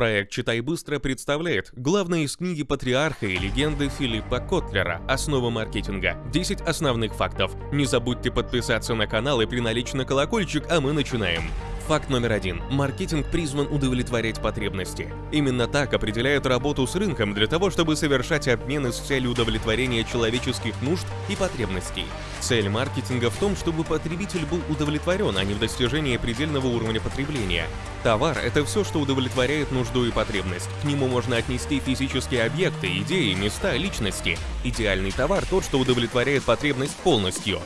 Проект «Читай быстро» представляет главное из книги патриарха и легенды Филиппа Котлера «Основы маркетинга. 10 основных фактов». Не забудьте подписаться на канал и приналечь на колокольчик, а мы начинаем. Факт номер один. Маркетинг призван удовлетворять потребности. Именно так определяют работу с рынком для того, чтобы совершать обмены с целью удовлетворения человеческих нужд и потребностей. Цель маркетинга в том, чтобы потребитель был удовлетворен, а не в достижении предельного уровня потребления. Товар – это все, что удовлетворяет нужду и потребность. К нему можно отнести физические объекты, идеи, места, личности. Идеальный товар – тот, что удовлетворяет потребность полностью.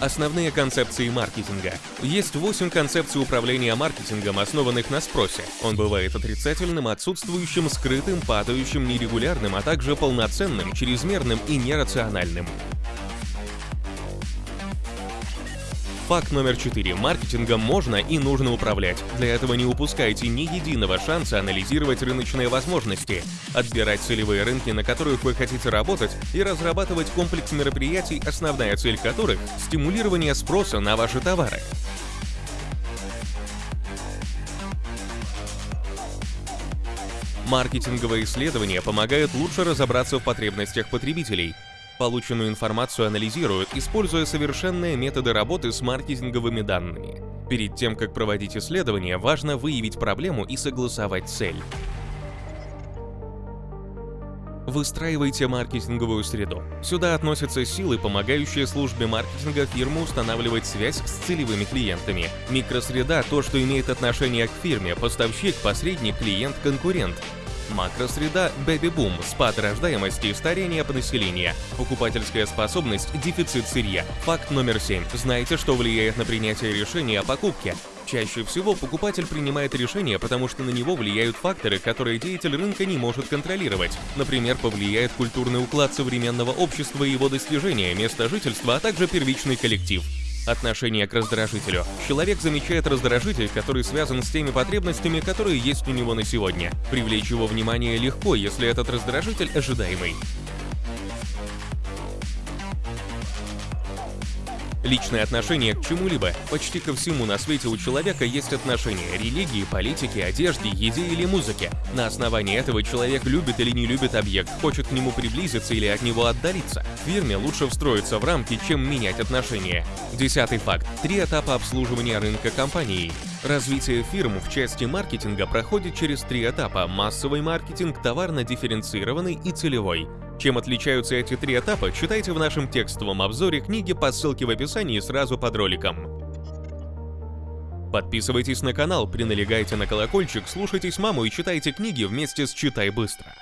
Основные концепции маркетинга. Есть 8 концепций управления маркетингом, основанных на спросе. Он бывает отрицательным, отсутствующим, скрытым, падающим, нерегулярным, а также полноценным, чрезмерным и нерациональным. Факт номер 4. Маркетингом можно и нужно управлять. Для этого не упускайте ни единого шанса анализировать рыночные возможности, отбирать целевые рынки, на которых вы хотите работать, и разрабатывать комплекс мероприятий, основная цель которых – стимулирование спроса на ваши товары. Маркетинговые исследования помогают лучше разобраться в потребностях потребителей, Полученную информацию анализируют, используя совершенные методы работы с маркетинговыми данными. Перед тем, как проводить исследование, важно выявить проблему и согласовать цель. Выстраивайте маркетинговую среду. Сюда относятся силы, помогающие службе маркетинга фирмы устанавливать связь с целевыми клиентами. Микросреда – то, что имеет отношение к фирме, поставщик, посредник, клиент, конкурент. Макросреда – бэби-бум, спад рождаемости, старение по населению, покупательская способность, дефицит сырья. Факт номер 7. Знаете, что влияет на принятие решения о покупке? Чаще всего покупатель принимает решение, потому что на него влияют факторы, которые деятель рынка не может контролировать. Например, повлияет культурный уклад современного общества и его достижения, место жительства, а также первичный коллектив. Отношение к раздражителю. Человек замечает раздражитель, который связан с теми потребностями, которые есть у него на сегодня. Привлечь его внимание легко, если этот раздражитель ожидаемый. Личное отношение к чему-либо. Почти ко всему на свете у человека есть отношение – религии, политике, одежде, еде или музыке. На основании этого человек любит или не любит объект, хочет к нему приблизиться или от него отдалиться. Фирме лучше встроиться в рамки, чем менять отношения. Десятый факт. Три этапа обслуживания рынка компании. Развитие фирм в части маркетинга проходит через три этапа – массовый маркетинг, товарно-дифференцированный и целевой. Чем отличаются эти три этапа, читайте в нашем текстовом обзоре книги по ссылке в описании сразу под роликом. Подписывайтесь на канал, приналегайте на колокольчик, слушайтесь маму и читайте книги вместе с «Читай быстро».